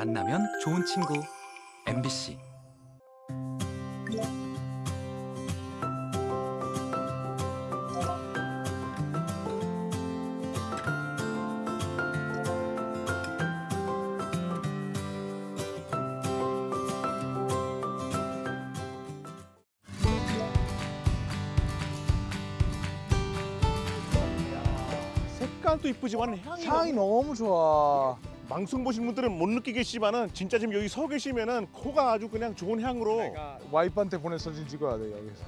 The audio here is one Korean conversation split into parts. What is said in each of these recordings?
만나면 좋은 친구 MBC 색깔도 이쁘지만 향이, 향이 너무 좋아. 방송 보신 분들은 못 느끼겠지만은 진짜 지금 여기 서 계시면은 코가 아주 그냥 좋은 향으로. 와이프한테 보내 사진 찍어야 돼 여기서.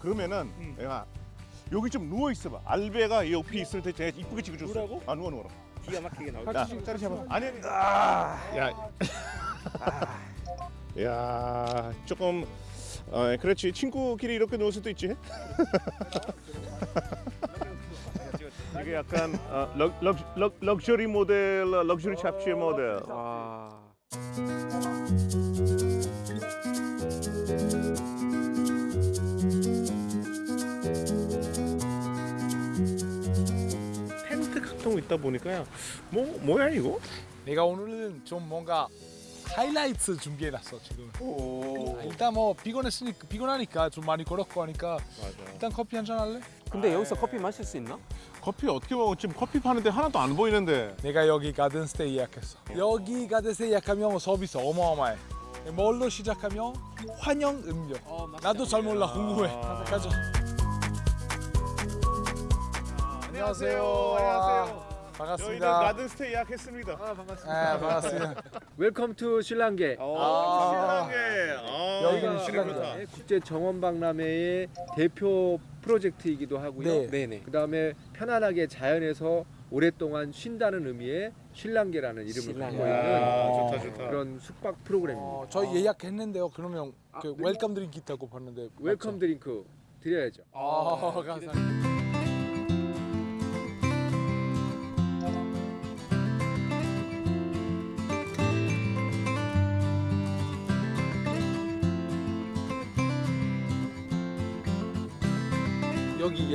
그러면은 내가 여기 좀 누워 있어봐. 알베가 옆에 있을 때 제가 이쁘게 찍어줬어 누우라고? 아 누워 누워 기가 막히게 야 짜리 잡아 아니 아니. 야. 야 조금 어, 그렇지. 친구끼리 이렇게 누울 수도 있지 이게 약간 어, 럭, 럭, 럭, 럭셔리 모델 럭셔리 잡지의 모델 와. 텐트 각통 있다 보니까 뭐 뭐야 이거? 내가 오늘은 좀 뭔가 하이라이트 준비해놨어 지금. 아, 일단 뭐 피곤했으니까 피곤하니까 좀 많이 걸었고 하니까 맞아. 일단 커피 한 잔 할래? 근데 여기서 커피 마실 수 있나? 커피 어떻게 먹어? 지금 커피 파는데 하나도 안 보이는데. 내가 여기 garden stay 예약했어. 여기 garden stay 예약하면 서비스 어마어마해. 뭘로 시작하면 환영 음료. 나도 잘 몰라 궁금해. 가자. 안녕하세요. 안녕하세요. 저희는 반갑습니다. garden stay 예약했습니다. 네, 반갑습니다. Welcome to 쉴랑게 아. 쉴랑게. 아, 여기는. 좋다. 네, 국제 정원 박람회의 대표 프로젝트이기도 하고요. 네. 네네. 그다음에 편안하게 자연에서 오랫동안 쉰다는 의미의 쉴랑게라는 이름을 쉴랑게. 갖고 아, 있는 좋다 좋다. 그런 숙박 프로그램입니다. 어, 저희 예약했는데요. 그러면 아, 그 네. welcome drink 있다고 봤는데 welcome 맞죠? drink 드려야죠. 아, 감사합니다.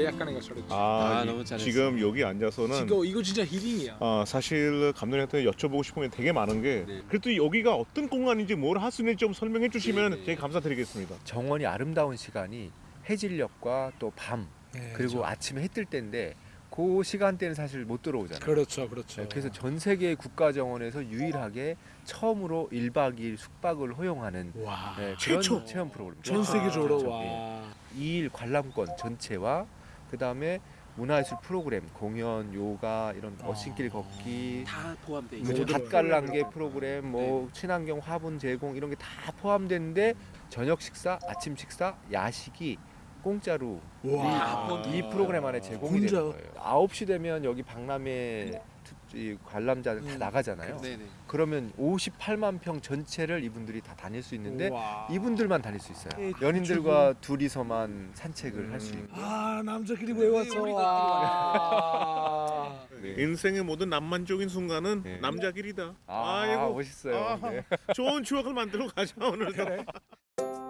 예약하는 거 잘했지. 아, 아, 이- 너무 잘했어. 지금 여기 앉아서는 이거 이거 진짜 힐링이야. 어, 사실 감독님한테 여쭤보고 싶은 게 되게 많은 게 네. 그래도 여기가 어떤 공간인지 뭘 할 수 있는지 좀 설명해 주시면 네, 네. 되게 감사드리겠습니다. 정원이 아름다운 시간이 해질녘과 또밤 네, 그리고 그렇죠. 아침에 해 뜰 때인데 그 시간대는 사실 못 들어오잖아요. 그렇죠, 그렇죠. 네, 그래서 전 세계 국가 정원에서 유일하게 처음으로 1박 2일 숙박을 허용하는 와 네, 최초 체험 프로그램. 전 세계적으로 그렇죠. 와. 예. 2일 관람권 전체와 그 다음에 문화예술 프로그램, 공연, 요가 이런 아. earthing길 걷기, 다 포함돼 뭐 있어요. 밭갈랑게 프로그램, 뭐 친환경 화분 제공 이런 게 다 포함되는데 저녁 식사, 아침 식사, 야식이 공짜로 와. 이, 이 프로그램 안에 제공이? 되는 거예요. 9시 되면 여기 박람회 투- 이 관람자들 다 음. 나가잖아요. 네네. 그러면 58만 평 전체를 이분들이 다 다닐 수 있는데 와. 이분들만 다닐 수 있어요. 예, 연인들과 둘이서만 산책을 할수 음. 있고. 아 남자끼리 왜 왔어? 와. 인생의 모든 낭만적인 순간은 네. 남자끼리다. 아, 아이고 멋있어요. 아하. 네. 좋은 추억을 만들어 가자 오늘도. 집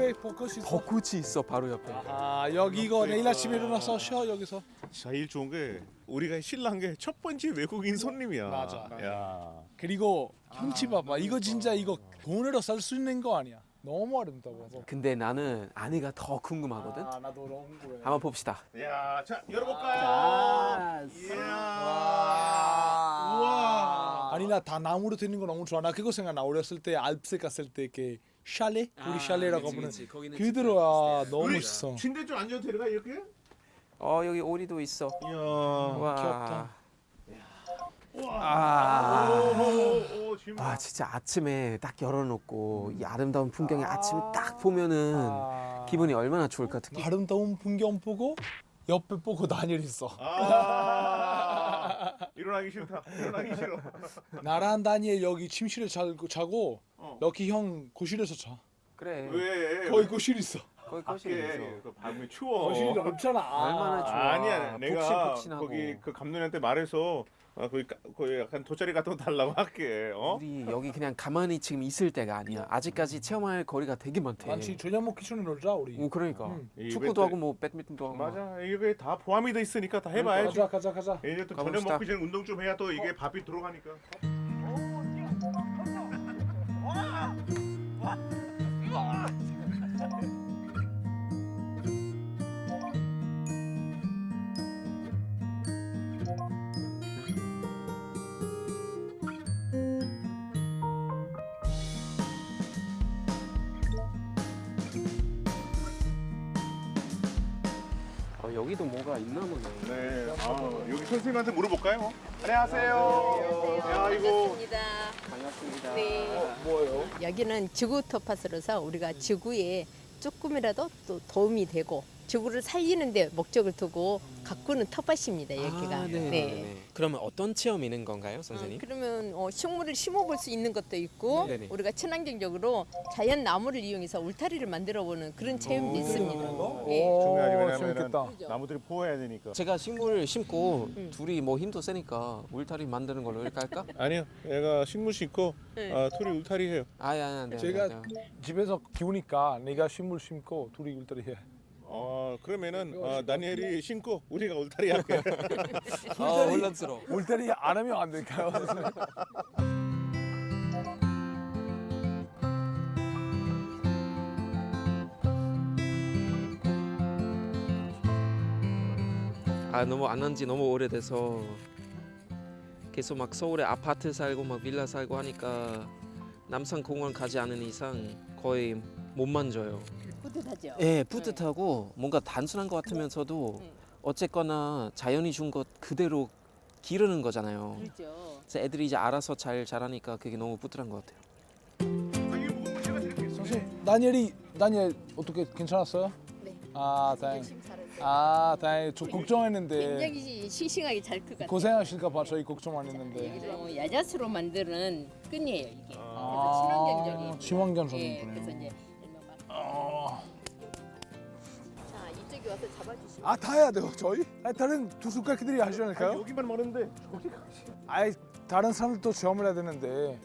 옆에 벚꽃이 있어. 벚꽃이 있어 바로 옆에. 아 여기 이거 내일 아침에 일어나서 쉬어 여기서. 제일 좋은 게 우리가 신랑 게 첫 번째 외국인 손님이야. 맞아. 야. 그리고 경치 봐봐. 이거 진짜 이거 돈으로 살 수 있는 거 아니야. 너무 아름다워서. 근데 나는 아내가 더 궁금하거든. 아 나도 너무 궁금해. 한번 봅시다. 야, 자 열어볼까요? 아, 이야. 우와. 아니 나 다 나무로 되는 거 너무 좋아. 나 그거 생각 나. 어렸을 때 알프스 갔을 때 이렇게 샬레? 우리 샬레라고 그치, 그치. 거기는 그대로 너무 우리 멋있어. 침대 좀 앉아도 되나 이렇게? 어 여기 오리도 있어. 이야. 와. 귀엽다. 아. 오, 오, 지금 와 진짜 아침에 딱 열어놓고 이 아름다운 풍경에 아침에 딱 보면은 아. 기분이 얼마나 좋을까 특히 아름다운 풍경 보고 옆에 보고 다니엘 있어. 아. 일어나기 싫다. 일어나기 싫어. 나랑 다니엘 여기 침실에 자고, 자고 어. 럭키 형 거실에서 자. 그래 왜? 거기 거실 있어. 거기 거실에서. 그 밤에 추워. 거실이 넓잖아. 얼마나 좋아. 아니야, 내가 푹신푹신하고. 거기 그 감독님한테 말해서 어, 거기 까- 거기 약간 돗자리 같은 거 달라고 할게. 어? 우리 여기 그냥 가만히 지금 있을 때가 아니야. 아직까지 체험할 거리가 되게 많대. 많지 저녁 먹기 전에 놀자 우리. 오 그러니까 응. 이 축구도 이벤트- 하고 뭐 배드민턴도 하고. 맞아, 이게 다 포함이 돼 있으니까 다 해봐야지. 가자 가자 가자. 이제 또 가봅시다. 저녁 먹기 전에 운동 좀 해야 또 이게 밥이 들어가니까. 여기도 뭐가 있나 보네. 네, 아, 여기 선생님한테 물어볼까요? 안녕하세요. 야, 이거 반갑습니다. 반갑습니다. 네. 뭐예요? 여기는 지구 토파스로서 우리가 지구에 조금이라도 또 도움이 되고 지구를 살리는데 목적을 두고 가꾸는 텃밭입니다 여기가. 아, 네. 네. 그러면 어떤 체험 있는 건가요, 선생님? 어, 그러면 어, 식물을 심어볼 수 있는 것도 있고 네네. 우리가 친환경적으로 자연 나무를 이용해서 울타리를 만들어보는 그런 체험도 있습니다. 예. 오, 중요하지. 나무들이 보호해야 되니까. 제가 식물을 심고 음. 둘이 뭐 힘도 세니까 울타리 만드는 걸로 이렇게 할까? 아니요, 얘가 식물 심고 네. 아, 둘이 울타리 해요. 아야, 아, 네. 제가 네, 네. 집에서 키우니까 내가 식물 심고 둘이 울타리 해. 어, 그러면은 어, 다니엘이 심고 우리가 울타리 할게요. 아, 혼란스러워. 울타리 안 하면 안 될까요? 아 너무 안 한 지 너무 오래돼서 계속 막 서울에 아파트 살고 막 빌라 살고 하니까 남산공원 가지 않은 이상 거의 못 만져요. 뿌듯하죠. 예, 뿌듯하고 뭔가 단순한 것 같으면서도 네. 어쨌거나 자연이 준 것 그대로 기르는 거잖아요. 그렇죠. 그래서 애들이 이제 알아서 잘 자라니까 그게 너무 뿌듯한 것 같아요. 선생님, 다니엘이 다니엘 어떻게 괜찮았어요? 네. 아, 다행. 아, 다행. 저 걱정했는데 굉장히 싱싱하게 잘클것 같아요. 고생하실까 봐 저희 걱정 안 했는데. 어, 야자수로 만드는 끈이에요 이게. 아, 그래서 친환경적인. 친환경 예, 전이군요. 그래서 이제 아, 자 이쪽에 와서 잡아주시면. 아, 다 해야 돼요, 저희? 아니, 다른 두수가키들이 하지 않을까요? 여기만 많은데 저기 가지. 아이, 다른 사람들도 체험을 해야 되는데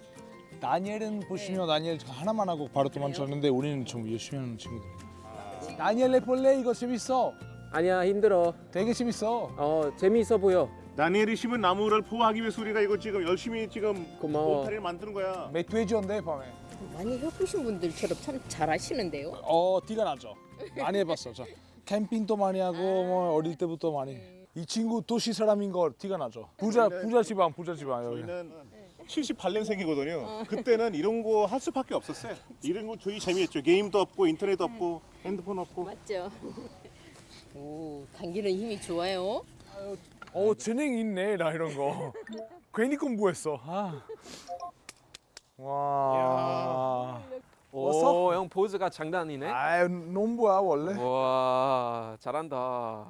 다니엘은 보시면 다니엘 하나만 하고 바로 도망쳤는데 우리는 좀 열심히 하는 친구들. 다니엘 레폴레 이거 재밌어. 아니야 힘들어. 되게 재밌어. 어 재미있어 보여. 다니엘이 심은 나무를 보호하기 위해서 우리가 이거 지금 열심히 지금 고마워. 울타리를 만드는 거야. 맥돼지인데 밤에. 많이 해보신 분들처럼 참 잘하시는데요. 어 티가 나죠. 많이 해봤어. 저 캠핑도 많이 하고 뭐 어릴 때부터 많이. 이 친구 도시 사람인 거 티가 나죠. 부자 부자 집안 부자 집안 여기. 저희는 78년생이거든요. 그때는 이런 거 할 수밖에 없었어요. 이런 거 저희 재미있죠. 게임도 없고 인터넷 없고 핸드폰 없고. 맞죠? 오 당기는 힘이 좋아요. 어 재능 있네 나 이런 거. 괜히 공부했어. 아. 와. 오, 형 포즈가 장난이네. 아 농부야 원래. 와 잘한다.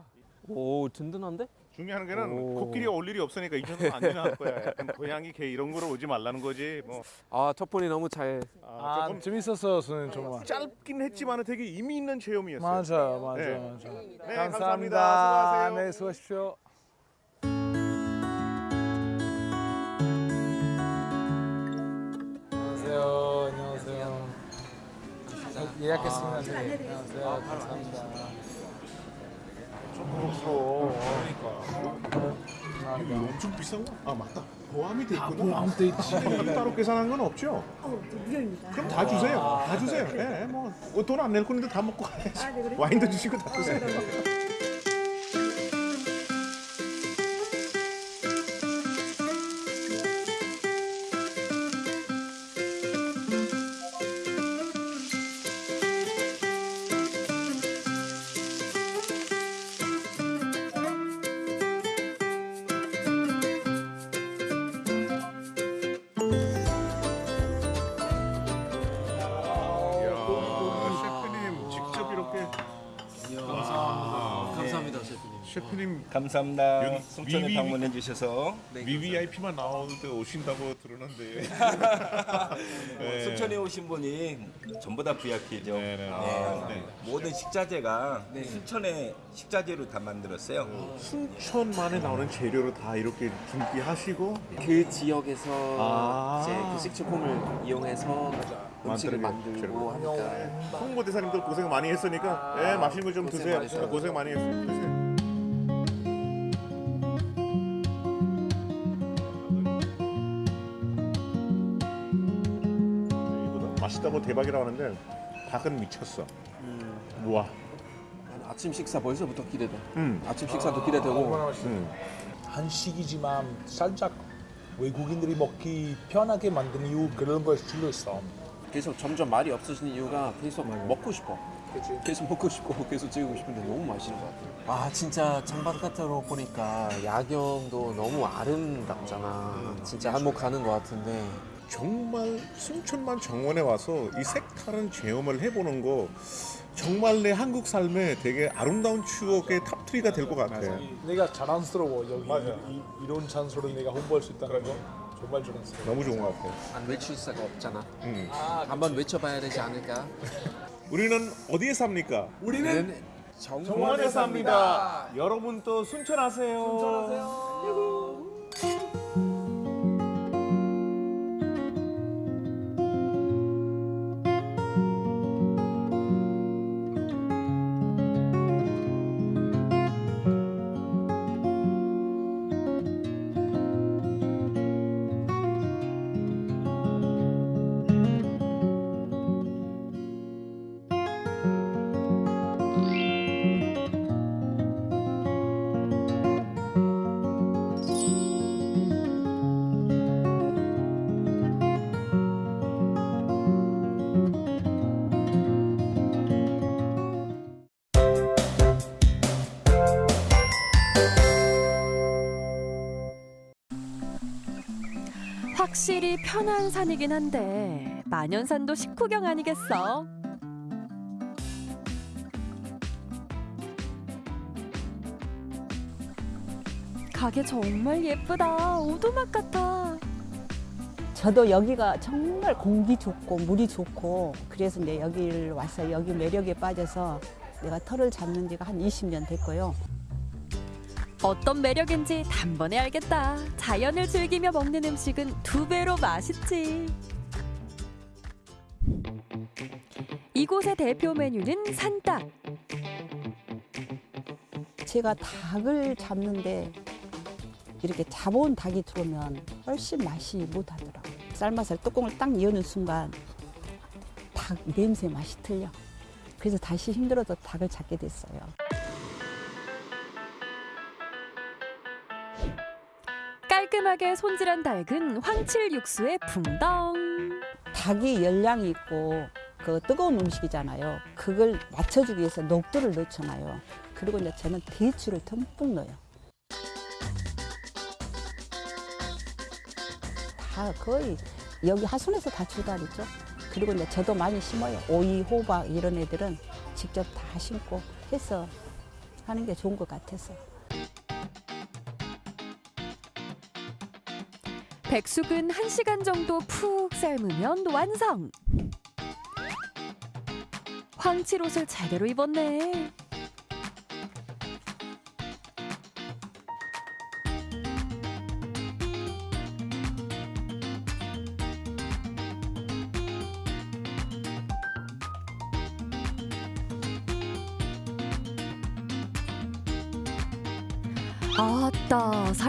오 든든한데? 중요한 거는 오. 코끼리가 올 일이 없으니까 이 정도는 안 지나갈 거야. 고양이 개 이런 거로 오지 말라는 거지. 뭐 아 첫 번이 너무 잘. 아, 아 조금 재밌었어요 선생님 정말. 짧긴 했지만 되게 의미 있는 체험이었어요. 맞아 맞아 네. 맞아. 네, 감사합니다. 감사합니다. 수고하세요. 네 수고하십시오. 안녕하세요. 안녕하세요. 예약했습니다. 네. 안녕하세요. 감사합니다. 좀 부럽소. 그러니까. 엄청 비싼 거? 아 맞다. 보암이 돼 있구나. 보험 돼 있지. 따로 계산한 건 없죠? 그럼 다 주세요. 다 주세요. 예, 뭐돈 안 낼 건데 다 먹고 가야지. 와인도 주시고 다 주세요. 감사합니다. 송천에 방문해 주셔서 VVIP만 나오는데 오신다고 들었는데. 네. 순천에 오신 분이 전부 다 VIP죠. 네, 네. 네. 네. 모든 식자재가 순천의 식자재로 다 만들었어요. 순천만에 나오는 재료로 다 이렇게 준비하시고 그 지역에서 아. 이제 그 식초품을 이용해서 음식을 만들고 하니까 홍보대사님들 고생 많이 했으니까 예, 맛있는 거 좀 드세요. 고생 많이 했어요. 드세요. 맛있다고 대박이라고 하는데 닭은 미쳤어. 우와. 아침 식사 벌써부터 기대돼. 음. 아침 식사도 기대되고 음. 한식이지만 살짝 외국인들이 먹기 편하게 만든 이유 그런 걸 수도 있어. 계속 점점 말이 없어지는 이유가 계속 먹고 싶어. 계속 먹고 싶고 계속 찍고 싶은데 너무 맛있는 것 같아요. 아 진짜 창바깥으로 보니까 야경도 너무 아름답잖아. 진짜 한몫하는 것 같은데 정말 순천만 정원에 와서 이 색다른 체험을 해보는 거 정말 내 한국 삶에 되게 아름다운 추억의 탑3가 될 것 같아. 내가 자랑스러워 여기 맞아. 이, 이런 찬스를 내가 홍보할 수 있다는 거 정말 자랑스러워. 너무 좋은 것 같아. 안 외칠 수가 없잖아. 음. 한번 외쳐봐야 되지 않을까? 우리는 어디에 삽니까? 우리는 정원에 삽니다. 여러분도 순천하세요. 확실히 편한 산이긴 한데 만연산도 식후경 아니겠어? 가게 정말 예쁘다. 오두막 같아. 저도 여기가 정말 공기 좋고 물이 좋고 그래서 내 여기를 와서 여기 매력에 빠져서 내가 털을 잡는 지가 한 20년 됐고요. 어떤 매력인지 단번에 알겠다. 자연을 즐기며 먹는 음식은 두 배로 맛있지. 이곳의 대표 메뉴는 산닭. 제가 닭을 잡는데 이렇게 잡아온 닭이 들어오면 훨씬 맛이 못하더라고요. 쌀맛을 뚜껑을 딱 여는 순간 닭 냄새 맛이 틀려. 그래서 다시 힘들어서 닭을 잡게 됐어요. 깔끔하게 손질한 닭은 황칠 육수에 붕덩. 닭이 열량이 있고 그 뜨거운 음식이잖아요. 그걸 맞춰주기 위해서 녹두를 넣잖아요. 그리고 이제 저는 대추를 듬뿍 넣어요. 다 거의 여기 하순에서 다 주다리죠. 그리고 이제 저도 많이 심어요. 오이, 호박 이런 애들은 직접 다 심고 해서 하는 게 좋은 것 같아서. 백숙은 한시간 정도 푹 삶으면 완성. 황칠 옷을 제대로 입었네.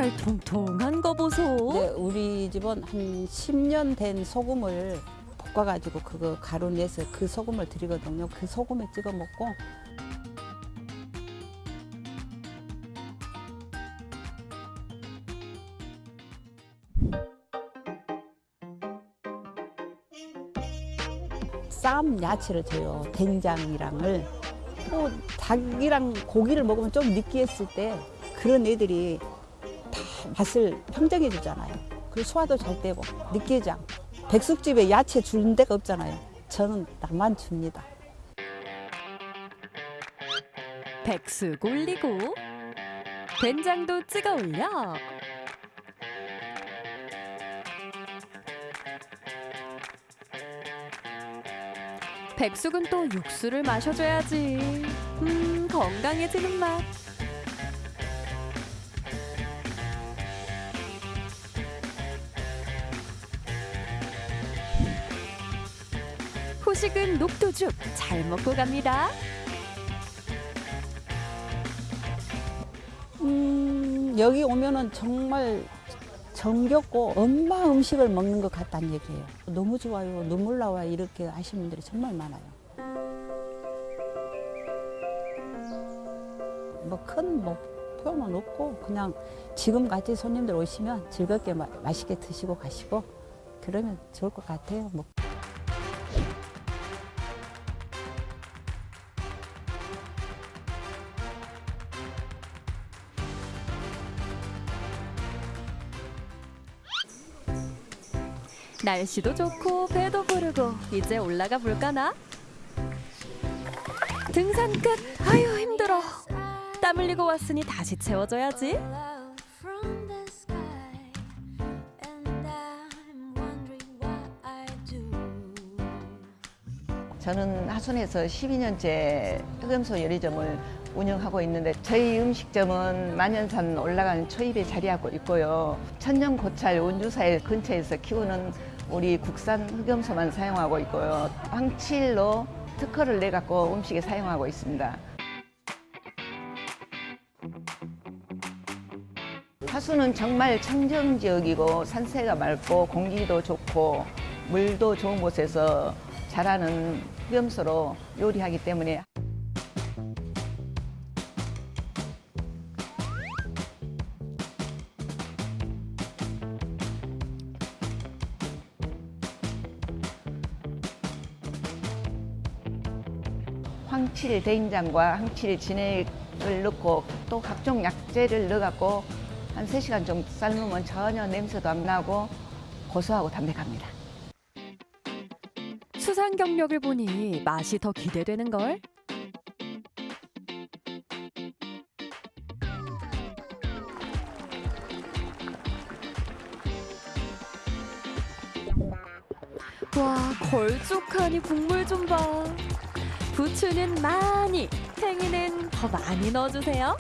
살 통통한 거 보소. 근데 우리 집은 한 10년 된 소금을 볶아가지고 그거 가루 내서 그 소금을 드리거든요. 그 소금에 찍어 먹고 쌈 야채를 줘요. 된장이랑을 또 닭이랑 고기를 먹으면 좀 느끼했을 때 그런 애들이 다 맛을 평정해 주잖아요. 그리고 소화도 잘 되고 느끼지 않고 백숙집에 야채 주는 데가 없잖아요. 저는 나만 줍니다. 백숙 올리고 된장도 찍어 올려 백숙은 또 육수를 마셔줘야지. 음, 건강해지는 맛. 후식은 녹두죽 잘 먹고 갑니다. 음, 여기 오면은 정말 정겹고 엄마 음식을 먹는 것 같다는 얘기예요. 너무 좋아요. 눈물 나와 이렇게 하시는 분들이 정말 많아요. 뭐큰뭐 표현은 없고 그냥 지금 같이 손님들 오시면 즐겁게 마, 맛있게 드시고 가시고 그러면 좋을 것 같아요. 뭐. 날씨도 좋고 배도 부르고 이제 올라가 볼까나? 등산 끝. 아유 힘들어. 땀 흘리고 왔으니 다시 채워줘야지. 저는 하순에서 12년째 흑염소 요리점을 운영하고 있는데 저희 음식점은 만연산 올라간 초입에 자리하고 있고요. 천년 고찰 원주사일 근처에서 키우는 우리 국산 흑염소만 사용하고 있고요. 황칠로 특허를 내갖고 음식에 사용하고 있습니다. 하수는 정말 청정 지역이고 산세가 맑고 공기도 좋고 물도 좋은 곳에서 자라는 흑염소로 요리하기 때문에 황칠 된장과 황칠 진액을 넣고 또 각종 약재를 넣어갖고 한 3시간 정도 삶으면 전혀 냄새도 안 나고 고소하고 담백합니다. 수상 경력을 보니 맛이 더 기대되는 걸. 와 걸쭉하니 국물 좀 봐. 부추는 많이, 팽이는 더 많이 넣어주세요.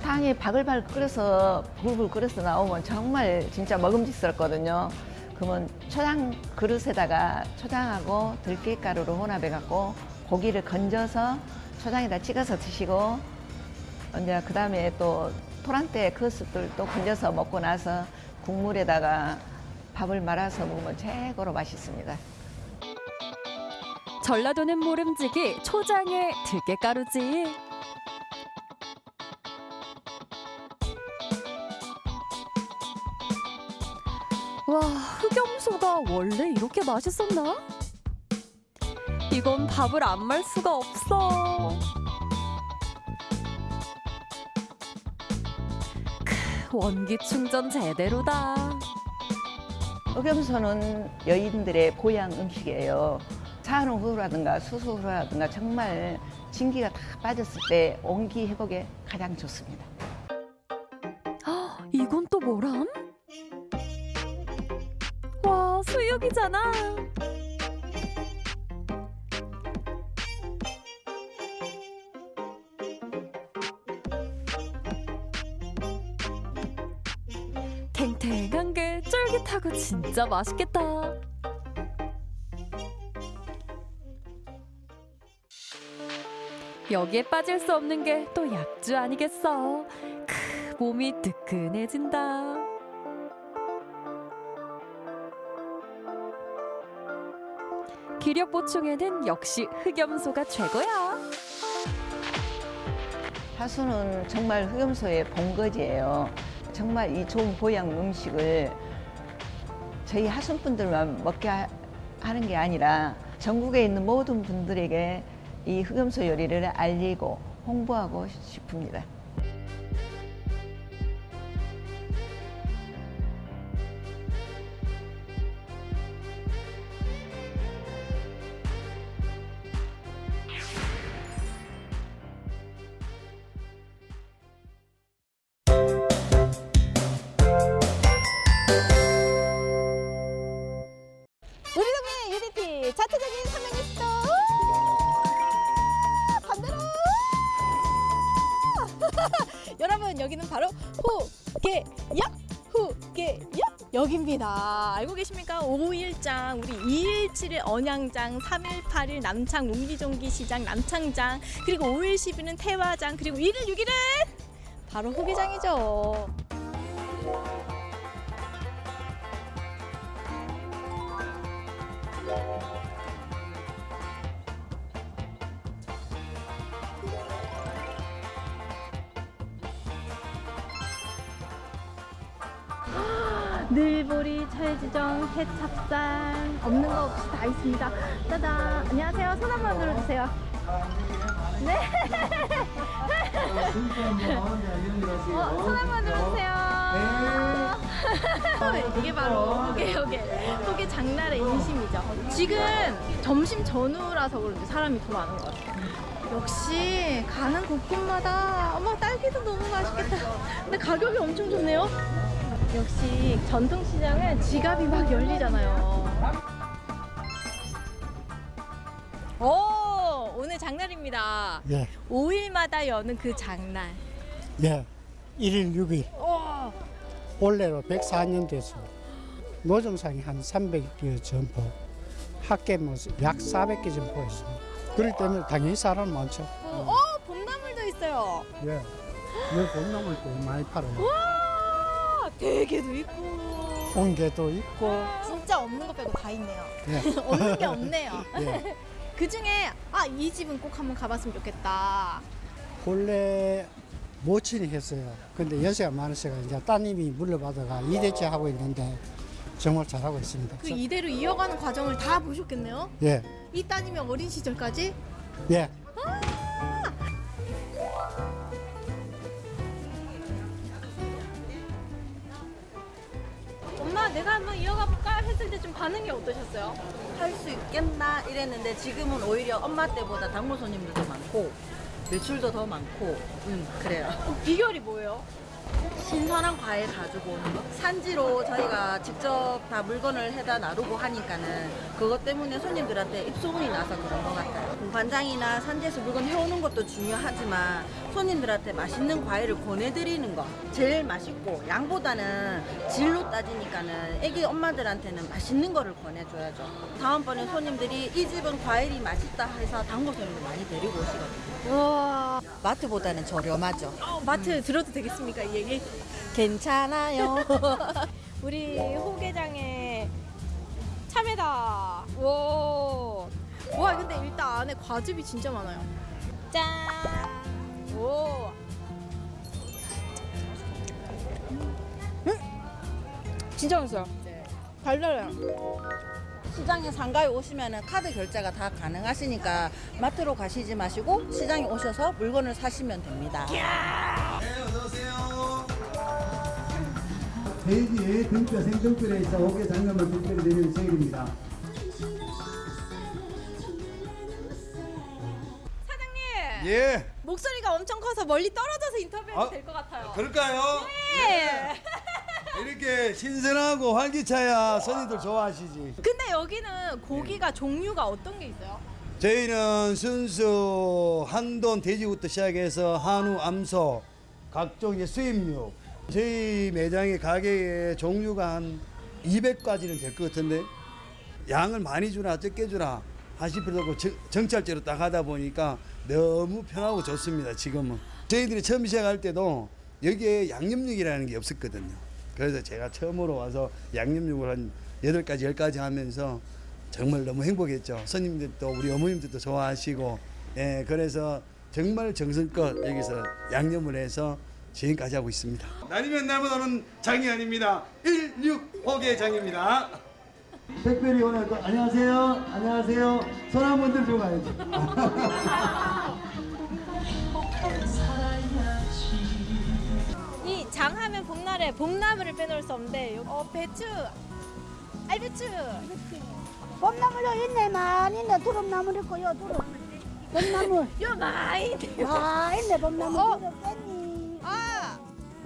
탕이 바글바글 끓여서 불불 끓여서 나오면 정말 진짜 먹음직스럽거든요. 그러면 초장 그릇에다가 초장하고 들깨가루를 혼합해 갖고 고기를 건져서 초장에다 찍어서 드시고 이제 그 다음에 또 토란대 그릇들 또 건져서 먹고 나서 국물에다가 밥을 말아서 먹으면 최고로 맛있습니다. 전라도는 모름지기 초장에 들깨가루지. 와, 흑염소가 원래 이렇게 맛있었나? 이건 밥을 안 말 수가 없어. 크, 원기 충전 제대로다. 흑염소는 여인들의 보양 음식이에요. 산후라든가 수수후라든가 정말 진기가 다 빠졌을 때 온기 회복에 가장 좋습니다. 헉, 이건 또 뭐람? 수육이잖아. 탱탱한 게 쫄깃하고 진짜 맛있겠다. 여기에 빠질 수 없는 게 또 약주 아니겠어. 크, 몸이 뜨끈해진다. 기력 보충에는 역시 흑염소가 최고야. 하수는 정말 흑염소의 본거지예요. 정말 이 좋은 보양 음식을 저희 하순분들만 먹게 하- 하는 게 아니라 전국에 있는 모든 분들에게 이 흑염소 요리를 알리고 홍보하고 싶습니다. 역입니다. 알고 계십니까? 5일장 우리 2일 7일 언양장 3일 8일 남창 웅기종기 시장 남창장 그리고 5일 10일은 태화장 그리고 1일 6일은 바로 후계장이죠 없는 거 없이 다 있습니다. 짜잔. 안녕하세요. 손 한번 들어주세요. 네. 어, 손 한번 들어주세요. 이게 바로 호계 호계 호계 장날의 인심이죠. 지금 점심 전후라서 그런지 사람이 더 많은 것 같아요. 역시 가는 곳곳마다 어머 딸기도 너무 맛있겠다. 근데 가격이 엄청 좋네요. 역시 전통시장은 지갑이 막 열리잖아요. 오, 오늘 장날입니다. 예, 5일마다 여는 그 장날. 예. 1일 6일. 와, 올해로 104년 돼서 노점상이 한 300개 점포, 학계 뭐약 400개 점포 있습니다. 그렇기 때문에 당연히 사람 많죠. 어, 봄나물도 있어요. 예. 여기 봄나물도 많이 팔아요. 와, 대게도 있고. 옹개도 있고, 진짜 없는 거 빼고 다 있네요. 예. 없는 게 없네요. 예. 그 중에 아 이 집은 꼭 한번 가봤으면 좋겠다. 본래 모친이 했어요. 근데 연세가 많으셔가 이제 따님이 물려받아가 이대째 하고 있는데 정말 잘하고 있습니다. 그 이대로 이어가는 과정을 다 보셨겠네요. 예, 이 따님의 어린 시절까지. 예. 엄마 내가 한번 이어가 볼까 했을 때 좀 반응이 어떠셨어요? 할 수 있겠나 이랬는데 지금은 오히려 엄마 때보다 단골 손님들도 많고 매출도 더 많고 음 그래요 비결이 뭐예요? 신선한 과일 가지고 오는 거? 산지로 저희가 직접 다 물건을 해다 나르고 하니까는 그것 때문에 손님들한테 입소문이 나서 그런 것 같아요. 공판장이나 산지에서 물건 해오는 것도 중요하지만 손님들한테 맛있는 과일을 권해드리는 거 제일 맛있고 양보다는 질로 따지니까는 애기 엄마들한테는 맛있는 거를 권해줘야죠. 다음번에 손님들이 이 집은 과일이 맛있다 해서 단골 손님들 많이 데리고 오시거든요. 와. 마트보다는 저렴하죠. 어, 마트 들어도 되겠습니까 이 얘기? 괜찮아요. 우리 호계장의 참외다. 와. 와 근데 일단 안에 과즙이 진짜 많아요. 짠. 오. 음? 진짜 맛있어요. 달달해요. 시장에 상가에 오시면 카드 결제가 다 가능하시니까 마트로 가시지 마시고 시장에 오셔서 물건을 사시면 됩니다. 돼지의 등뼈 생등뼈에 있어 5개 장염을 특별히 드리는 생일입니다. 사장님. 예. 목소리가 엄청 커서 멀리 떨어져서 인터뷰해도 아, 될것 같아요. 그럴까요? 네. 이렇게 신선하고 활기차야 손님들 좋아하시지. 근데 여기는 고기가 종류가 어떤 게 있어요? 저희는 순수 한돈 돼지부터 시작해서 한우, 암소, 각종 이제 수입육. 저희 매장의 가게의 종류가 한 200가지는 될 것 같은데 양을 많이 주나 적게 주나 하실 필요도 없고 정- 정찰제로 딱 하다 보니까 너무 편하고 좋습니다 지금은. 저희들이 처음 시작할 때도 여기에 양념육이라는 게 없었거든요. 그래서 제가 처음으로 와서 양념육을 한 여덟 가지 열 가지 하면서 정말 너무 행복했죠. 손님들도 우리 어머님들도 좋아하시고. 예 그래서 정말 정성껏 여기서 양념을 해서 지금까지 하고 있습니다. 날이면 날보다는 장이 아닙니다. 165개 장입니다. 특별히 오늘 또 안녕하세요. 안녕하세요. 손 한번 들고 가야죠. 이 장하면 봄날에 봄나물을 빼놓을 수 없는데 어 배추, 알배추. 봄나물요 있네 많이 있네 두릅나물 있고요 두릅 봄나물 요 많이 아, 있네 많이 있네 봄나물 어?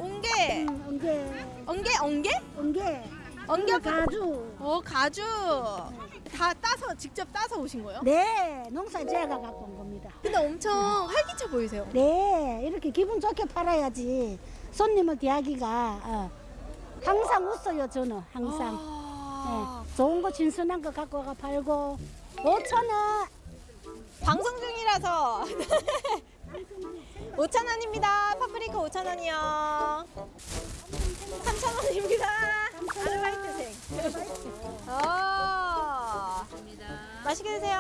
아 옹게, 엉게 엉게, 엉게? 엉게 엉게 가주 어 가주. 다 따서 직접 따서 오신 거예요? 네 농사 제가 갖고 온 겁니다 근데 엄청 활기차 보이세요. 네 이렇게 기분 좋게 팔아야지 손님을 대하기가 어, 항상 웃어요 저는 항상 아. 네, 좋은 거 진순한 거 갖고 가 팔고 5천 원 방송 중이라서 5천 원입니다. 파프리카 5천 원이요. 3천 원입니다. 아르바이트생. 어. 맛있게 드세요.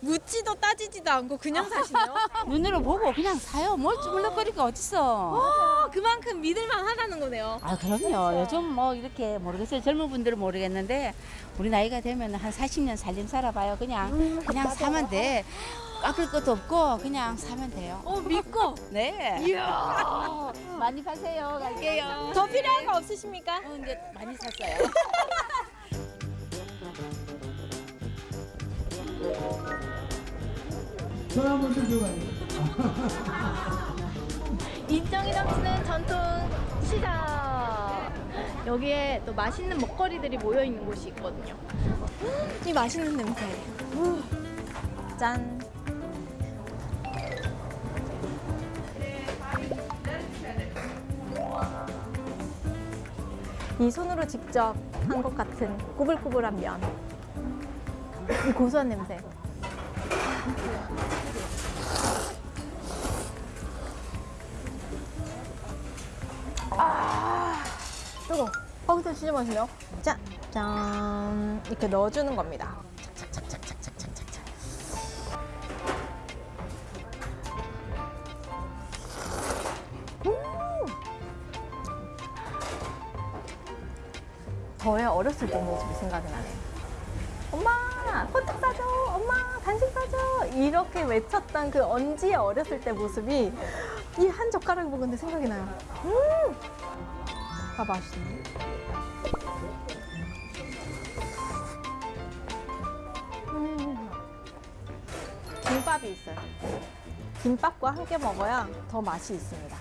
묻지도 따지지도 않고 그냥 사시네요. 눈으로 보고 그냥 사요. 뭘 물럭거리가 어딨어. 어, 그만큼 믿을만 하다는 거네요. 아 그럼요. 요즘 뭐 이렇게 모르겠어요. 젊은 분들은 모르겠는데 우리 나이가 되면 한 40년 살림 살아봐요. 그냥 그냥 사면 돼. 깎을 것도 없고 그냥 사면 돼요. 어 믿고. 네. 이야. 많이 사세요. 갈게요. 더 필요한 거 없으십니까? 어, 이제 많이 샀어요. 손한 번 들어가요. 인정이 넘치는 전통 시장. 여기에 또 맛있는 먹거리들이 모여 있는 곳이 있거든요. 이 맛있는 냄새. 우. 짠. 이 손으로 직접 한 것 같은 꾸불꾸불한 면. 이 고소한 냄새. 아, 뜨거. 거기서 진짜 맛있네요. 짠, 짠. 이렇게 넣어주는 겁니다. 저의 어렸을 때 모습이 생각이 나네요. 엄마, 호떡 사줘. 엄마, 간식 사줘. 이렇게 외쳤던 그 언지의 어렸을 때 모습이 이 한 젓가락을 먹었는데 생각이 나요. 음! 아, 맛있네. 음. 김밥이 있어요. 김밥과 함께 먹어야 더 맛이 있습니다.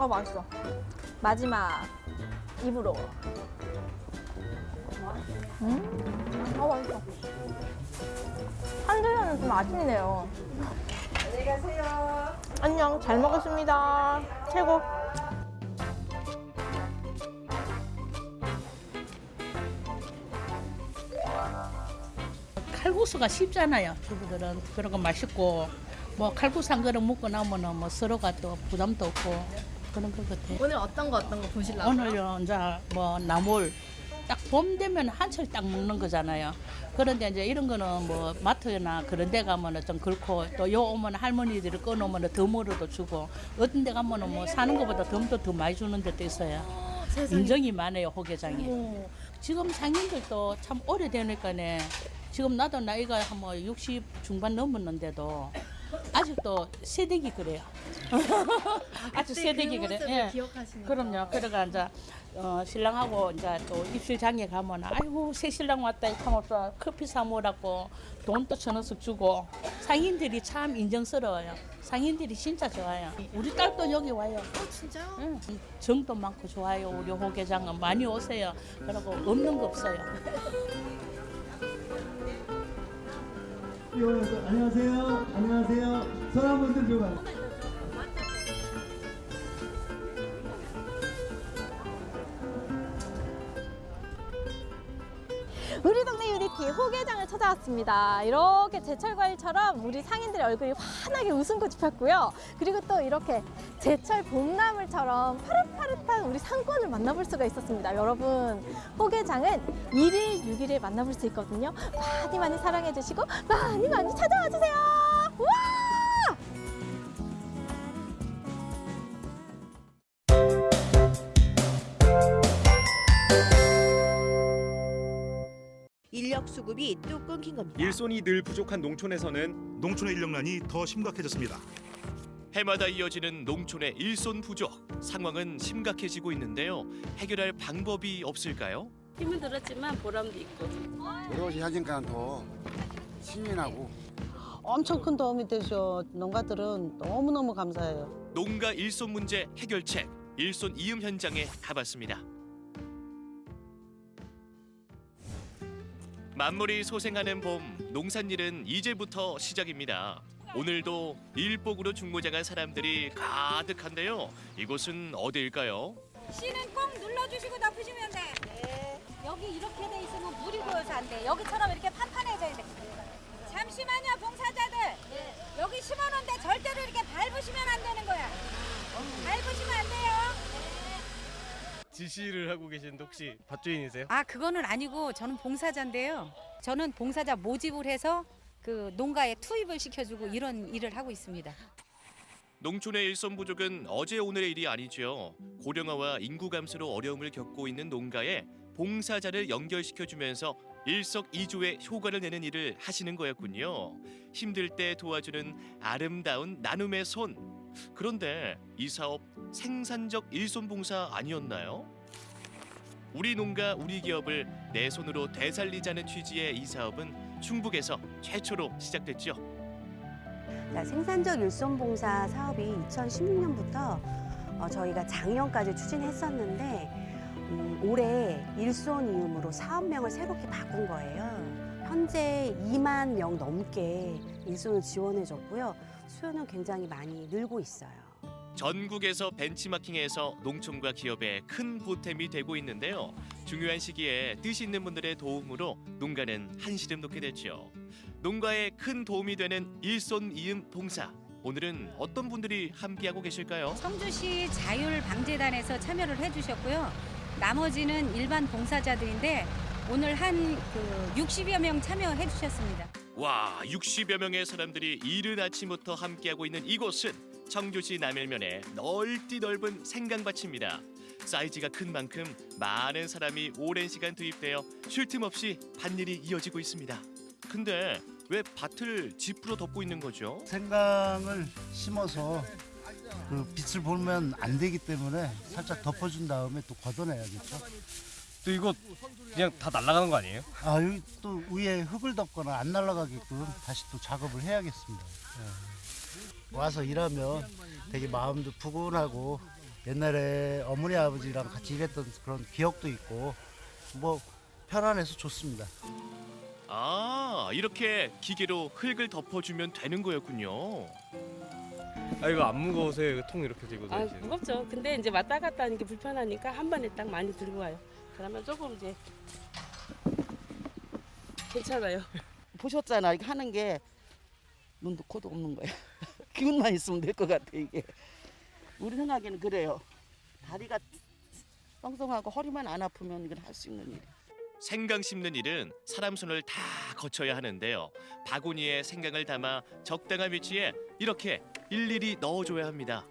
아 맛있어. 마지막 입으로. 음, 아 맛있어. 한줄에는 좀 아쉽네요. 안녕히 가세요. 안녕, 잘 먹었습니다. 최고. 칼국수가 쉽잖아요. 주부들은 그런 거 맛있고 뭐 칼국수 한 그릇 먹고 나면은 뭐 서로가 또 부담도 없고 그런 것 같아요. 오늘 어떤 거 어떤 거 보실라고요? 오늘요 이제 뭐 나물 딱 봄 되면 한철 딱 먹는 거잖아요. 그런데 이제 이런 거는 뭐 마트나 그런 데 가면은 좀 그렇고 또 요 오면 할머니들이 꺼놓으면 덤으로도 주고 어떤 데 가면은 뭐 사는 것보다 덤도 더 많이 주는 데도 있어요. 세상에. 인정이 많아요 호계장이. 어머. 지금 상인들도 참 오래되니까네 지금 나도 나이가 한 뭐 60 중반 넘었는데도 아직도 세대기 그래요. 아주 그때 세대기 그 그래. 모습을 기억하시니까. 그럼요. 그러가 이제 어, 신랑하고 이제 또 입술장에 가면 아이고 새 신랑 왔다 이카면서 커피 사 먹으라고 돈또 천원씩 주고 상인들이 참 인정스러워요. 상인들이 진짜 좋아요. 우리 딸도 여기 와요. 어, 진짜요? 응. 정도 많고 좋아요. 우리 호계장은 많이 오세요. 그리고 없는 거 없어요. 이거는 안녕하세요. 안녕하세요. 손 한 번 들어가요. 유리티 호계장을 찾아왔습니다. 이렇게 제철 과일처럼 우리 상인들의 얼굴이 환하게 웃음꽃이 폈고요. 그리고 또 이렇게 제철 봄나물처럼 파릇파릇한 우리 상권을 만나볼 수가 있었습니다. 여러분, 호계장은 1일 6일에 만나볼 수 있거든요. 많이 많이 사랑해 주시고 많이 많이 찾아와 주세요. 와! 인력 수급이 뚝 끊긴 겁니다. 일손이 늘 부족한 농촌에서는 농촌의 인력난이 더 심각해졌습니다. 해마다 이어지는 농촌의 일손 부족 상황은 심각해지고 있는데요. 해결할 방법이 없을까요? 힘은 들었지만 보람도 있고. 오롯이 하니까 더 신이 나고 엄청 큰 도움이 되죠. 농가들은 너무너무 감사해요. 농가 일손 문제 해결책 일손 이음 현장에 가봤습니다. 만물이 소생하는 봄 농산일은 이제부터 시작입니다. 오늘도 일복으로 중무장한 사람들이 가득한데요. 이곳은 어디일까요? 씨는 꼭 눌러주시고 덮으시면 돼. 네. 여기 이렇게 돼 있으면 물이 고여서 안 돼. 여기처럼 이렇게 판판해져야 돼. 잠시만요, 봉사자들. 여기 심어놓은데 절대로 이렇게 밟으시면 안 되는 거야. 밟으시면 안 돼요. 지시를 하고 계신데 혹시 밭주인이세요? 아 그거는 아니고 저는 봉사자인데요. 저는 봉사자 모집을 해서 그 농가에 투입을 시켜주고 이런 일을 하고 있습니다. 농촌의 일손 부족은 어제 오늘의 일이 아니죠. 고령화와 인구 감소로 어려움을 겪고 있는 농가에 봉사자를 연결시켜주면서 일석이조의 효과를 내는 일을 하시는 거였군요. 힘들 때 도와주는 아름다운 나눔의 손. 그런데 이 사업 생산적 일손 봉사 아니었나요? 우리 농가 우리 기업을 내 손으로 되살리자는 취지의 이 사업은 충북에서 최초로 시작됐죠. 자, 생산적 일손봉사 사업이 2016년부터 어, 저희가 작년까지 추진했었는데 음, 올해 일손이음으로 사업명을 새롭게 바꾼 거예요. 현재 2만 명 넘게 일손을 지원해줬고요. 수요는 굉장히 많이 늘고 있어요. 전국에서 벤치마킹에서 농촌과 기업에 큰 보탬이 되고 있는데요. 중요한 시기에 뜻 있는 분들의 도움으로 농가는 한시름 놓게 됐죠. 농가에 큰 도움이 되는 일손 이음 봉사. 오늘은 어떤 분들이 함께하고 계실까요? 성주시 자율방재단에서 참여를 해주셨고요. 나머지는 일반 봉사자들인데 오늘 한 그 60여 명 참여해 주셨습니다. 와, 60여 명의 사람들이 이른 아침부터 함께하고 있는 이곳은 청주시 남일면의 넓디 넓은 생강밭입니다. 사이즈가 큰 만큼 많은 사람이 오랜 시간 투입되어 쉴 틈 없이 밭일이 이어지고 있습니다. 근데 왜 밭을 지프로 덮고 있는 거죠? 생강을 심어서 그 빛을 보면 안 되기 때문에 살짝 덮어준 다음에 또 걷어내야겠죠. 또 이거 그냥 다 날아가는 거 아니에요? 아 여기 또 위에 흙을 덮거나 안 날아가게끔 다시 또 작업을 해야겠습니다. 예. 와서 일하면 되게 마음도 푸근하고 옛날에 어머니 아버지랑 같이 일했던 그런 기억도 있고 뭐 편안해서 좋습니다. 아, 이렇게 기계로 흙을 덮어주면 되는 거였군요. 아 이거 안 무거우세요? 이거 통 이렇게 들고 아 다니시는 무겁죠. 근데 이제 왔다 갔다 하는 게 불편하니까 한 번에 딱 많이 들고 와요. 그러면 조금 이제 괜찮아요. 보셨잖아. 이거 하는 게 눈도 코도 없는 거야. 기운만 있으면 될 것 같아 이게. 우리 생각에는 그래요. 다리가 뻥뻥하고 허리만 안 아프면 이건 할수 있는 일이야. 생강 심는 일은 사람 손을 다 거쳐야 하는데요. 바구니에 생강을 담아 적당한 위치에 이렇게 일일이 넣어줘야 합니다.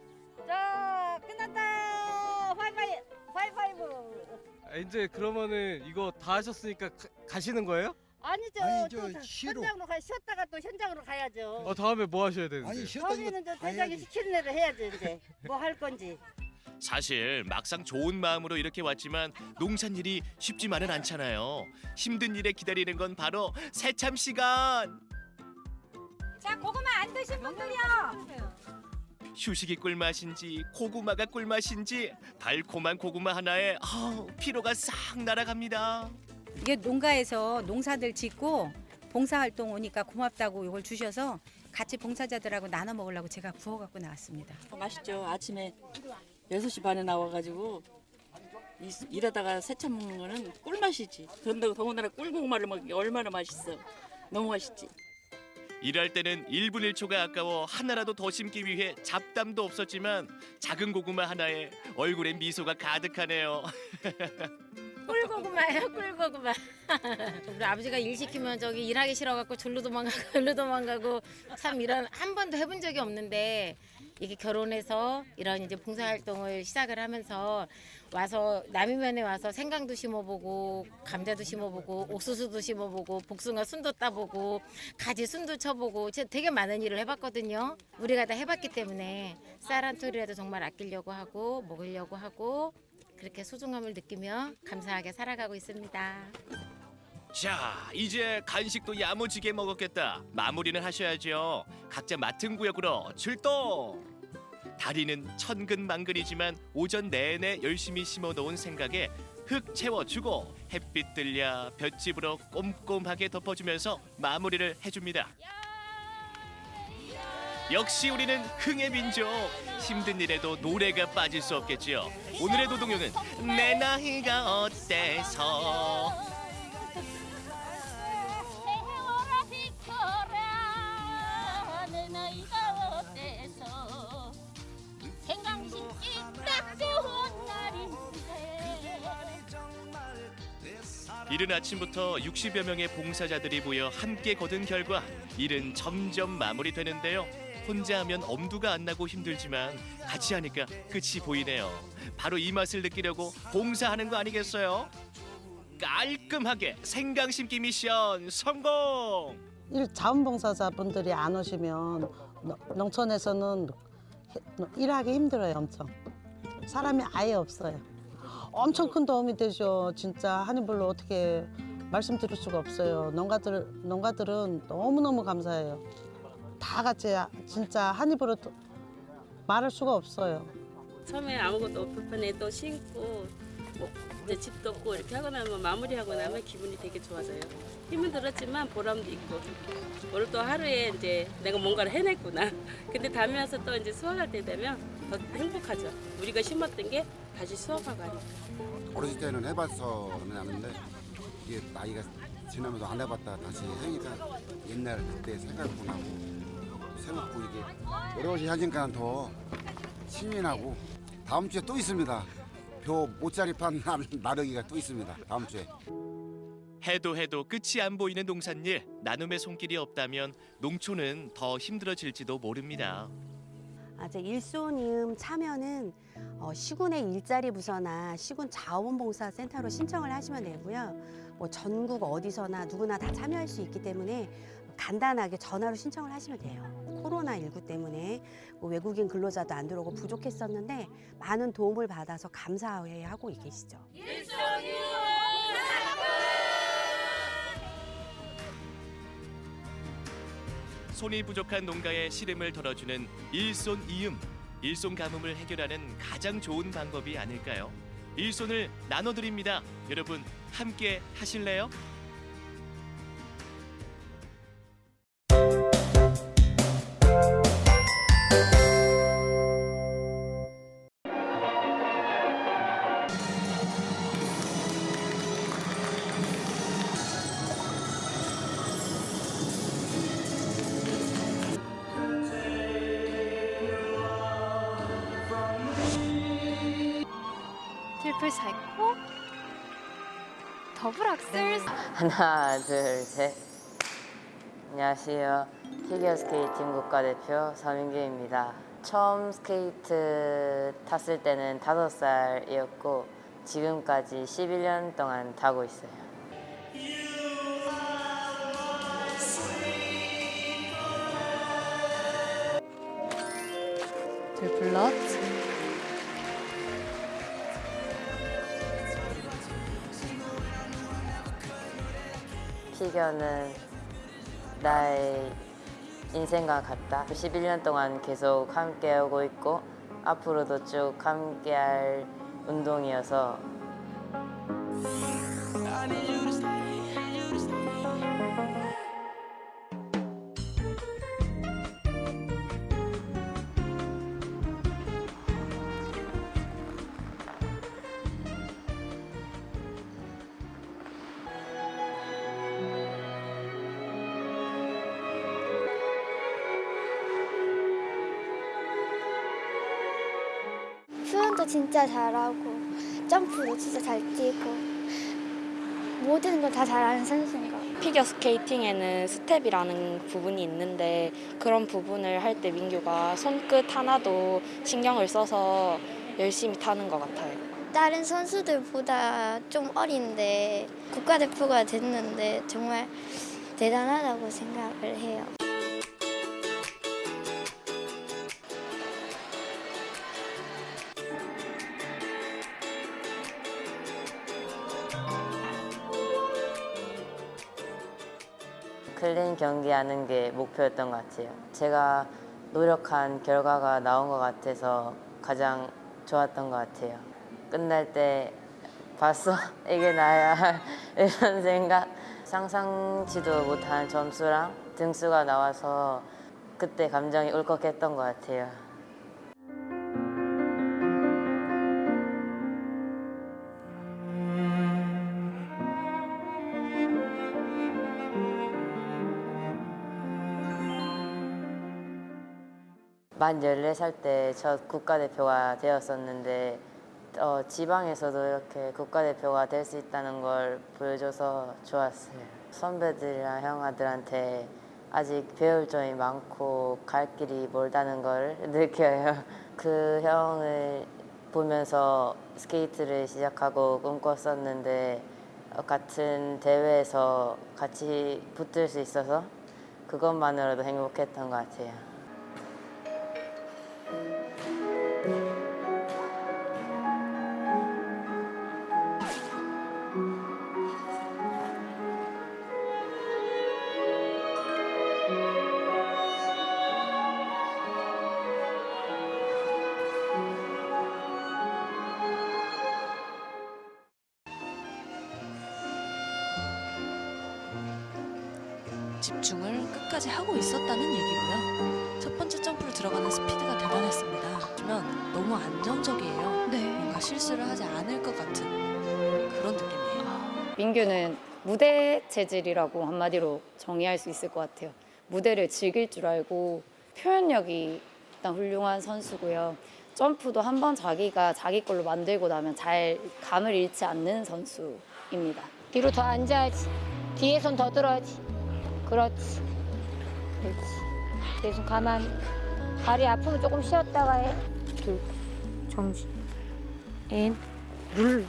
아, 이제 그러면은 이거 다 하셨으니까 가, 가시는 거예요? 아니죠. 아니, 또저 다- 쉬러. 현장으로 가 쉬었다가 또 현장으로 가야죠. 어 다음에 뭐 하셔야 되는데? 거기는 저 대장이 시키는 대로 해야지 이제 뭐 할 건지. 사실 막상 좋은 마음으로 이렇게 왔지만 농산 일이 쉽지만은 않잖아요. 힘든 일에 기다리는 건 바로 새참 시간. 자, 고구마 안 드신 분들이요. 휴식이 꿀맛인지 고구마가 꿀맛인지 달콤한 고구마 하나에 아, 피로가 싹 날아갑니다. 이게 농가에서 농사들 짓고 봉사활동 오니까 고맙다고 이걸 주셔서 같이 봉사자들하고 나눠 먹으려고 제가 구워 갖고 나왔습니다. 맛있죠. 아침에 6시 반에 나와가지고 이- 일하다가 새참 먹는 거는 꿀맛이지. 그런다고 더군다나 꿀고구마를 게 얼마나 맛있어. 너무 맛있지. 일할 때는 1분 1초가 아까워 하나라도 더 심기 위해 잡담도 없었지만 작은 고구마 하나에 얼굴에 미소가 가득하네요. 꿀고구마예요, 꿀고구마. 우리 아버지가 일 시키면 저기 일하기 싫어갖고 절로 도망가고 절로 도망가고 참 이런 한 번도 해본 적이 없는데 이게 결혼해서 이런 이제 봉사활동을 시작을 하면서 와서 남이면에 와서 생강도 심어보고 감자도 심어보고 옥수수도 심어보고 복숭아 순도 따보고 가지 순도 쳐보고 되게 많은 일을 해봤거든요. 우리가 다 해봤기 때문에 쌀 한 톨이라도 정말 아끼려고 하고 먹으려고 하고 그렇게 소중함을 느끼며 감사하게 살아가고 있습니다. 자, 이제 간식도 야무지게 먹었겠다. 마무리는 하셔야죠. 각자 맡은 구역으로 출동. 다리는 천근만근이지만 오전 내내 열심히 심어놓은 생각에 흙 채워주고 햇빛 들려 볏짚으로 꼼꼼하게 덮어주면서 마무리를 해줍니다. 역시 우리는 흥의 민족. 힘든 일에도 노래가 빠질 수 없겠지요. 오늘의 노동요는 내 나이가 어때서 이른 아침부터 60여 명의 봉사자들이 모여 함께 거둔 결과 일은 점점 마무리되는데요. 혼자 하면 엄두가 안 나고 힘들지만 같이 하니까 끝이 보이네요. 바로 이 맛을 느끼려고 봉사하는 거 아니겠어요? 깔끔하게 생강 심기 미션 성공! 일 자원봉사자분들이 안 오시면 노- 농촌에서는 해- 일하기 힘들어요 엄청 사람이 아예 없어요. 엄청 큰 도움이 되죠. 진짜 한인불로 어떻게 말씀드릴 수가 없어요. 농가들, 농가들은 너무너무 감사해요. 다 같이 진짜 한입으로 도- 말할 수가 없어요. 처음에 아무것도 불편해 또 심고 뭐 이제 집도 없고 이렇게 하고 나면 마무리하고 나면 기분이 되게 좋아져요. 힘은 들었지만 보람도 있고 오늘 또 하루에 이제 내가 뭔가를 해냈구나. 근데 다음에 와서 또 이제 수확할 때 되면 더 행복하죠. 우리가 심었던 게 다시 수확하고 하니까. 어렸을 때는 해봤어는 아는데 이게 나이가 지나면서 안 해봤다 다시 하니까 옛날 그때 생각도 나고 생각고 이게 어려워지 하니까 더 신이 나고 다음 주에 또 있습니다. 표 모짜리판 나- 나르기가 또 있습니다. 다음 주에. 해도 해도 끝이 안 보이는 농산일 나눔의 손길이 없다면 농촌은 더 힘들어질지도 모릅니다. 아, 제 일손이음 참여는 어, 시군의 일자리 부서나 시군 자원봉사센터로 신청을 하시면 되고요. 뭐 전국 어디서나 누구나 다 참여할 수 있기 때문에 간단하게 전화로 신청을 하시면 돼요. 코로나19 때문에 뭐 외국인 근로자도 안 들어오고 부족했었는데 많은 도움을 받아서 감사해 하고 계시죠. 손이 부족한 농가의 시름을 덜어주는 일손 이음, 일손 가뭄을 해결하는 가장 좋은 방법이 아닐까요? 일손을 나눠드립니다. 여러분 함께 하실래요? triple Salchow double Axel 하나, 둘, 셋. 안녕하세요. 피겨스케이팅 국가대표 서민규입니다. 처음 스케이트 탔을 때는 다섯 살이었고 지금까지 11년 동안 타고 있어요. 트리플 피겨는 나의 인생과 같다. 11년 동안 계속 함께하고 있고 앞으로도 쭉 함께 할 운동이어서 진짜 잘하고 점프도 진짜 잘 뛰고 모든 걸 다 잘하는 선수인 것 같아요. 피겨 스케이팅에는 스텝이라는 부분이 있는데 그런 부분을 할 때 민규가 손끝 하나도 신경을 써서 열심히 타는 것 같아요. 다른 선수들보다 좀 어린데 국가대표가 됐는데 정말 대단하다고 생각을 해요. 클린 경기하는 게 목표였던 것 같아요. 제가 노력한 결과가 나온 것 같아서 가장 좋았던 것 같아요. 끝날 때 봤어? 이게 나야 이런 생각 상상치도 못한 점수랑 등수가 나와서 그때 감정이 울컥했던 것 같아요. 만 14살 때첫 국가대표가 되었었는데 어, 지방에서도 이렇게 국가대표가 될 수 있다는 걸 보여줘서 좋았어요. 선배들이랑 형아들한테 아직 배울 점이 많고 갈 길이 멀다는 걸 느껴요. 그 형을 보면서 스케이트를 시작하고 꿈꿨었는데 어, 같은 대회에서 같이 붙을 수 있어서 그것만으로도 행복했던 것 같아요. 무대 체질이라고 한마디로 정의할 수 있을 것 같아요. 무대를 즐길 줄 알고 표현력이 일단 훌륭한 선수고요. 점프도 한 번 자기가 자기 걸로 만들고 나면 잘 감을 잃지 않는 선수입니다. 뒤로 더 앉아야지. 뒤에 손 더 들어야지. 그렇지. 그렇지. 내 손 가만히. 다리 아프면 조금 쉬었다가 해. 둘. 정지. 인. 눌러.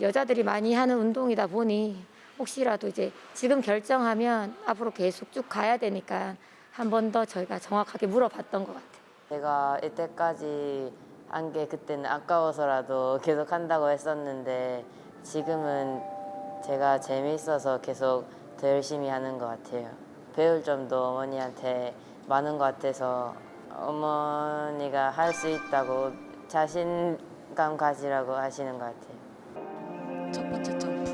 여자들이 많이 하는 운동이다 보니 혹시라도 이제 지금 결정하면 앞으로 계속 쭉 가야 되니까 한 번 더 저희가 정확하게 물어봤던 것 같아요. 제가 이때까지 한 게 그때는 아까워서라도 계속 한다고 했었는데 지금은 제가 재미있어서 계속 더 열심히 하는 것 같아요. 배울 점도 어머니한테 많은 것 같아서 어머니가 할 수 있다고 자신감 가지라고 하시는 것 같아요. 첫 번째 점프.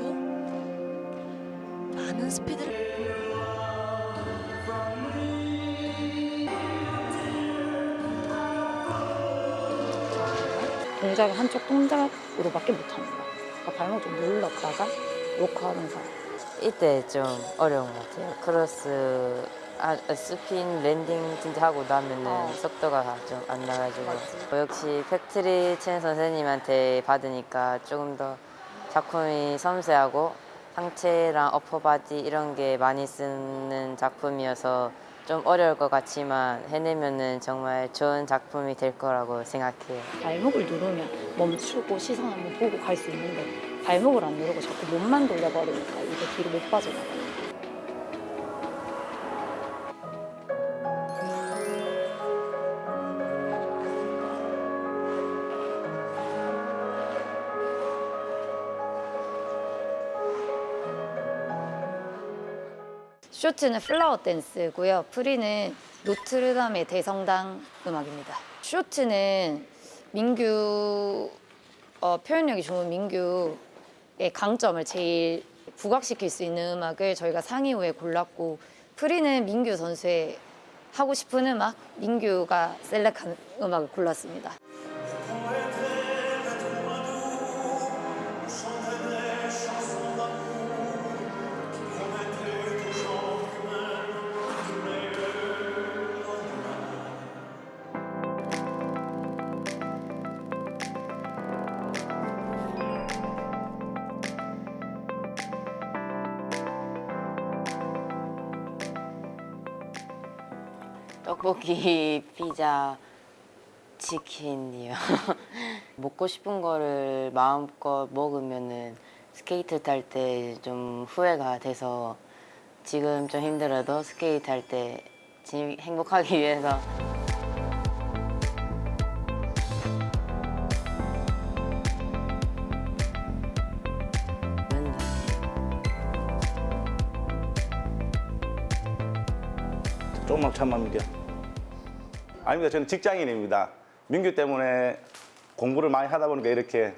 많은 스피드를. 동작을 한쪽 동작으로밖에 못하는 거야. 그러니까 발목 좀 눌렀다가 로크하면서 이때 좀 어려운 것 같아요. 크로스 아, 스핀 landing 진짜 하고 나면은 속도가 좀 안 나가지고. 역시 패트릭 챈 선생님한테 받으니까 조금 더 작품이 섬세하고 상체랑 upper body 이런 게 많이 쓰는 작품이어서 좀 어려울 것 같지만 해내면은 정말 좋은 작품이 될 거라고 생각해요. 발목을 누르면 멈추고 시선 한번 보고 갈 수 있는데 발목을 안 누르고 자꾸 몸만 돌려버리니까 이게 뒤로 못 빠져나가요. 쇼트는 플라워 댄스고요. 프리는 노트르담의 대성당 음악입니다. 쇼트는 민규 어, 표현력이 좋은 민규의 강점을 제일 부각시킬 수 있는 음악을 저희가 상의 후에 골랐고 프리는 민규 선수의 하고 싶은 음악, 민규가 셀렉한 음악을 골랐습니다. 떡볶이, 피자, 치킨이요. 먹고 싶은 거를 마음껏 먹으면은 스케이트 탈 때 좀 후회가 돼서 지금 좀 힘들어도 스케이트 할때 행복하기 위해서 조금만 참으면 민규. 아닙니다. 저는 직장인입니다. 민규 때문에 공부를 많이 하다 보니까 이렇게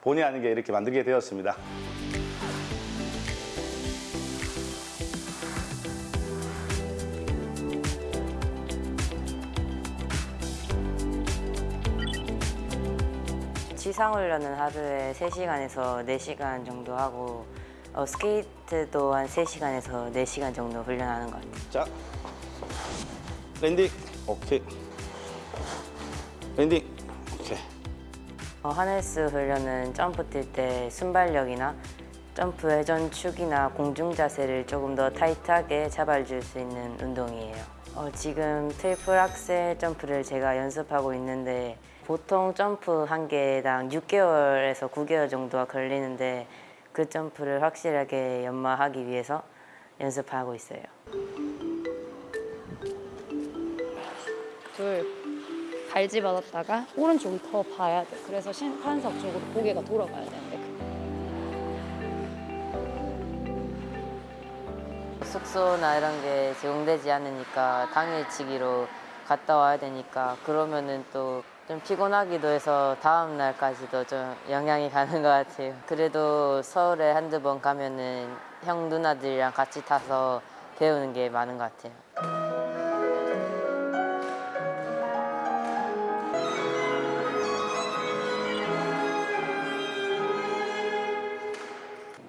본의 아니게 이렇게 만들게 되었습니다. 지상훈련은 하루에 3시간에서 4시간 정도 하고 어, 스케이트도 한 3시간에서 4시간 정도 훈련하는 것 같아요. 자, landing. 오케이. landing. 오케이. 어, 하네스 훈련은 점프 뛸 때 순발력이나 점프 회전 축이나 공중 자세를 조금 더 타이트하게 잡아줄 수 있는 운동이에요. 어, 지금 트리플 악셀 점프를 제가 연습하고 있는데 보통 점프 한 개당 6개월에서 9개월 정도가 걸리는데 그 점프를 확실하게 연마하기 위해서 연습하고 있어요. 둘 발지 받았다가 오른쪽이 더 봐야 돼. 그래서 심판석 쪽으로 고개가 돌아가야 되는데 숙소나 이런 게 제공되지 않으니까 당일치기로 갔다 와야 되니까 그러면은 또 좀 피곤하기도 해서 다음 날까지도 좀 영향이 가는 것 같아요. 그래도 서울에 한두 번 가면은 형 누나들이랑 같이 타서 배우는 게 많은 것 같아요.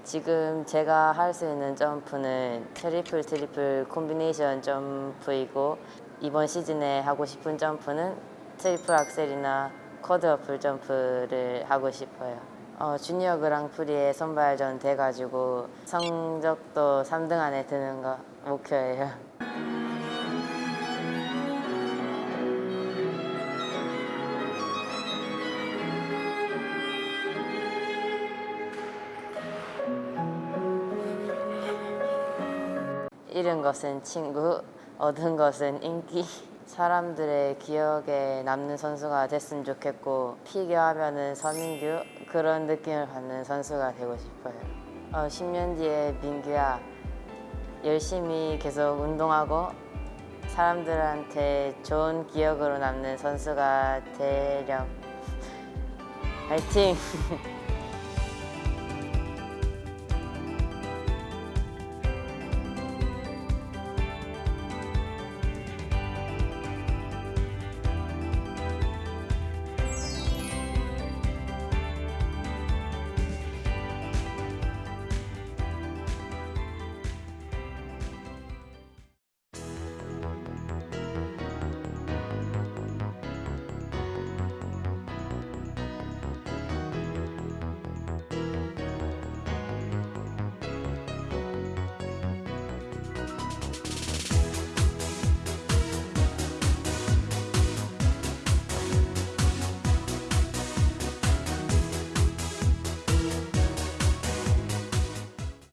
지금 제가 할 수 있는 점프는 트리플 트리플 콤비네이션 점프이고 이번 시즌에 하고 싶은 점프는 트리플 악셀이나 쿼드러플 점프를 하고 싶어요. 어, 주니어 그랑프리에 선발전 돼가지고 성적도 3등 안에 드는 거 목표예요. 것은 친구, 얻은 것은 인기. 사람들의 기억에 남는 선수가 됐으면 좋겠고 피겨하면 은 서민규 그런 느낌을 받는 선수가 되고 싶어요. 어, 10년 뒤에 민규야 열심히 계속 운동하고 사람들한테 좋은 기억으로 남는 선수가 되렴. 화이팅!